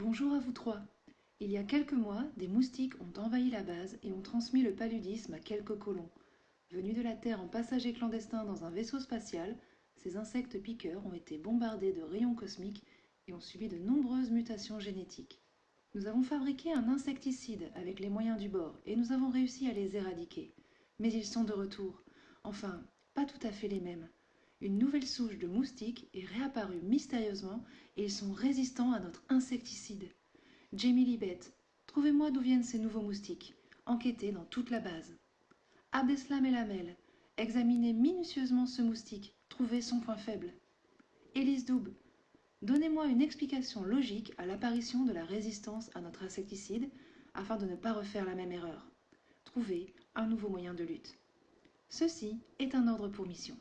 Bonjour à vous trois. Il y a quelques mois, des moustiques ont envahi la base et ont transmis le paludisme à quelques colons. Venus de la Terre en passager clandestin dans un vaisseau spatial, ces insectes piqueurs ont été bombardés de rayons cosmiques et ont subi de nombreuses mutations génétiques. Nous avons fabriqué un insecticide avec les moyens du bord et nous avons réussi à les éradiquer. Mais ils sont de retour. Enfin, pas tout à fait les mêmes. Une nouvelle souche de moustiques est réapparue mystérieusement et ils sont résistants à notre insecticide. Jamie Libet, trouvez-moi d'où viennent ces nouveaux moustiques. Enquêtez dans toute la base. Abdeslam Elamel, examinez minutieusement ce moustique, trouvez son point faible. Élise Doub, donnez-moi une explication logique à l'apparition de la résistance à notre insecticide afin de ne pas refaire la même erreur. Trouvez un nouveau moyen de lutte. Ceci est un ordre pour mission.